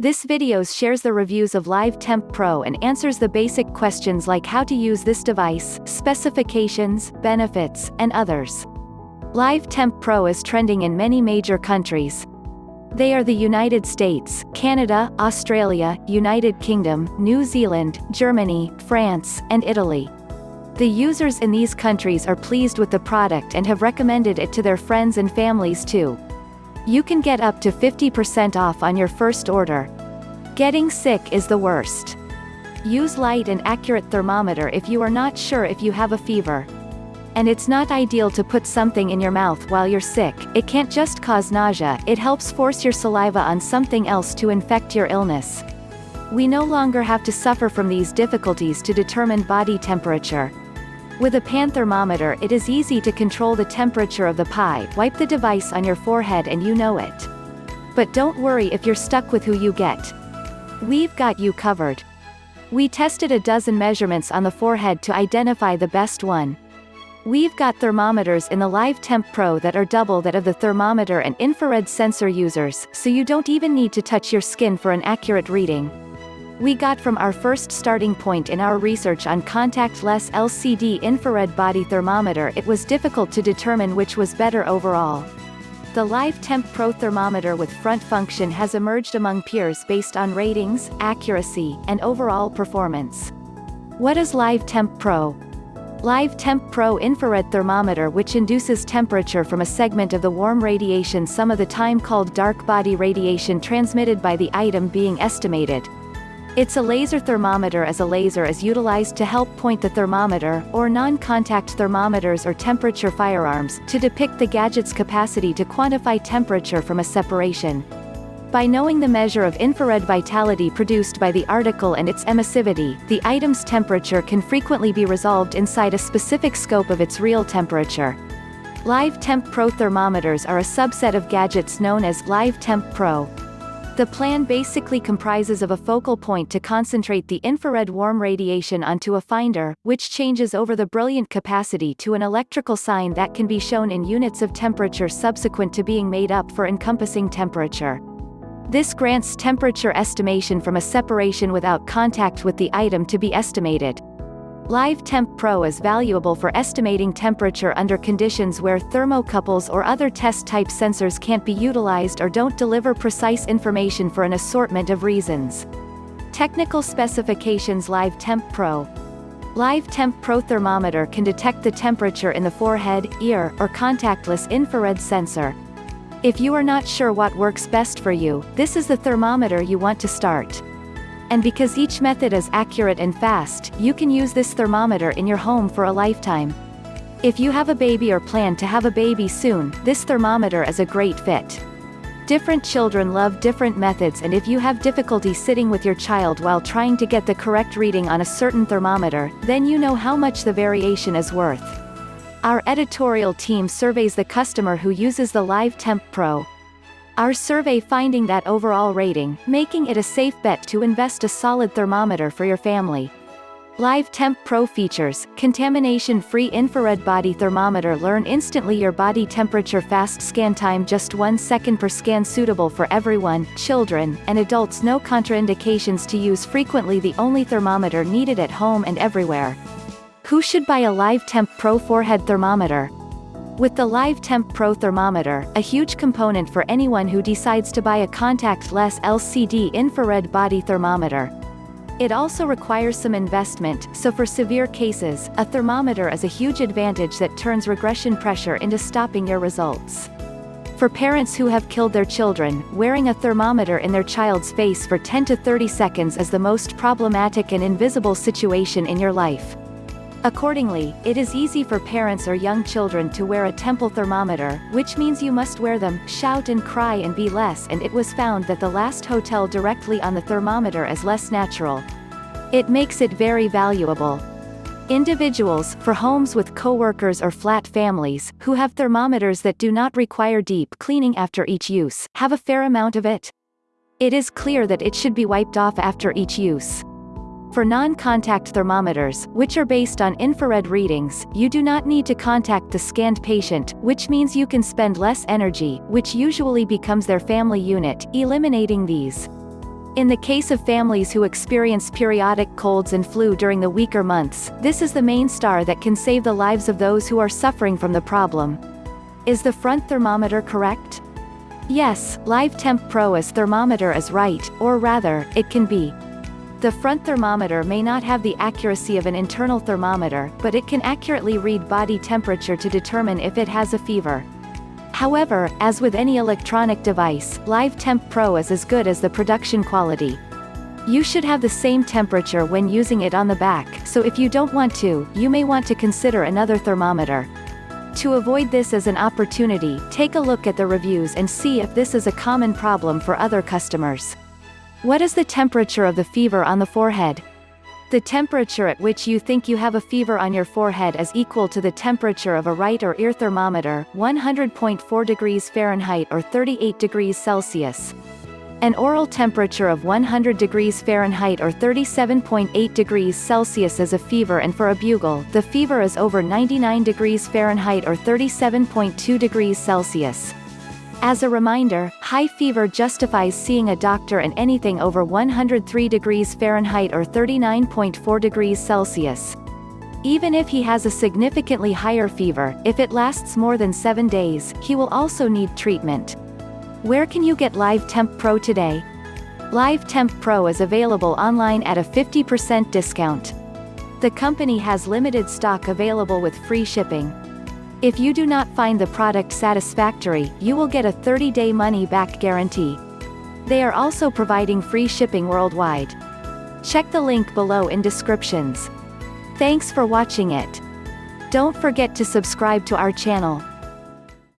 This video shares the reviews of Live Temp Pro and answers the basic questions like how to use this device, specifications, benefits, and others. Live Temp Pro is trending in many major countries. They are the United States, Canada, Australia, United Kingdom, New Zealand, Germany, France, and Italy. The users in these countries are pleased with the product and have recommended it to their friends and families too. You can get up to 50% off on your first order. Getting sick is the worst. Use light and accurate thermometer if you are not sure if you have a fever. And it's not ideal to put something in your mouth while you're sick, it can't just cause nausea, it helps force your saliva on something else to infect your illness. We no longer have to suffer from these difficulties to determine body temperature. With a pan thermometer it is easy to control the temperature of the pie, wipe the device on your forehead and you know it. But don't worry if you're stuck with who you get. We've got you covered. We tested a dozen measurements on the forehead to identify the best one. We've got thermometers in the Live Temp Pro that are double that of the thermometer and infrared sensor users, so you don't even need to touch your skin for an accurate reading. We got from our first starting point in our research on contactless LCD infrared body thermometer it was difficult to determine which was better overall. The Live Temp Pro thermometer with front function has emerged among peers based on ratings, accuracy, and overall performance. What is Live Temp Pro? Live Temp Pro infrared thermometer which induces temperature from a segment of the warm radiation some of the time called dark body radiation transmitted by the item being estimated, it's a laser thermometer as a laser is utilized to help point the thermometer, or non-contact thermometers or temperature firearms, to depict the gadget's capacity to quantify temperature from a separation. By knowing the measure of infrared vitality produced by the article and its emissivity, the item's temperature can frequently be resolved inside a specific scope of its real temperature. Live Temp Pro thermometers are a subset of gadgets known as Live Temp Pro. The plan basically comprises of a focal point to concentrate the infrared warm radiation onto a finder, which changes over the brilliant capacity to an electrical sign that can be shown in units of temperature subsequent to being made up for encompassing temperature. This grants temperature estimation from a separation without contact with the item to be estimated. Live Temp Pro is valuable for estimating temperature under conditions where thermocouples or other test-type sensors can't be utilized or don't deliver precise information for an assortment of reasons. Technical specifications Live Temp Pro Live Temp Pro thermometer can detect the temperature in the forehead, ear, or contactless infrared sensor. If you are not sure what works best for you, this is the thermometer you want to start. And because each method is accurate and fast, you can use this thermometer in your home for a lifetime. If you have a baby or plan to have a baby soon, this thermometer is a great fit. Different children love different methods and if you have difficulty sitting with your child while trying to get the correct reading on a certain thermometer, then you know how much the variation is worth. Our editorial team surveys the customer who uses the Live Temp Pro, our survey finding that overall rating, making it a safe bet to invest a solid thermometer for your family. Live Temp Pro features, contamination-free infrared body thermometer learn instantly your body temperature fast scan time just 1 second per scan suitable for everyone, children, and adults no contraindications to use frequently the only thermometer needed at home and everywhere. Who should buy a Live Temp Pro forehead thermometer? With the Live Temp Pro thermometer, a huge component for anyone who decides to buy a contact-less LCD infrared body thermometer. It also requires some investment, so for severe cases, a thermometer is a huge advantage that turns regression pressure into stopping your results. For parents who have killed their children, wearing a thermometer in their child's face for 10 to 30 seconds is the most problematic and invisible situation in your life. Accordingly, it is easy for parents or young children to wear a temple thermometer, which means you must wear them, shout and cry and be less and it was found that the last hotel directly on the thermometer is less natural. It makes it very valuable. Individuals, for homes with co-workers or flat families, who have thermometers that do not require deep cleaning after each use, have a fair amount of it. It is clear that it should be wiped off after each use. For non-contact thermometers, which are based on infrared readings, you do not need to contact the scanned patient, which means you can spend less energy, which usually becomes their family unit, eliminating these. In the case of families who experience periodic colds and flu during the weaker months, this is the main star that can save the lives of those who are suffering from the problem. Is the front thermometer correct? Yes, Live Temp Pro as thermometer is right, or rather, it can be. The front thermometer may not have the accuracy of an internal thermometer, but it can accurately read body temperature to determine if it has a fever. However, as with any electronic device, Live Temp Pro is as good as the production quality. You should have the same temperature when using it on the back, so if you don't want to, you may want to consider another thermometer. To avoid this as an opportunity, take a look at the reviews and see if this is a common problem for other customers. What is the temperature of the fever on the forehead? The temperature at which you think you have a fever on your forehead is equal to the temperature of a right or ear thermometer, 100.4 degrees Fahrenheit or 38 degrees Celsius. An oral temperature of 100 degrees Fahrenheit or 37.8 degrees Celsius is a fever and for a bugle, the fever is over 99 degrees Fahrenheit or 37.2 degrees Celsius. As a reminder, high fever justifies seeing a doctor and anything over 103 degrees Fahrenheit or 39.4 degrees Celsius. Even if he has a significantly higher fever, if it lasts more than 7 days, he will also need treatment. Where can you get Live Temp Pro today? Live Temp Pro is available online at a 50% discount. The company has limited stock available with free shipping. If you do not find the product satisfactory, you will get a 30-day money-back guarantee. They are also providing free shipping worldwide. Check the link below in descriptions. Thanks for watching it. Don't forget to subscribe to our channel.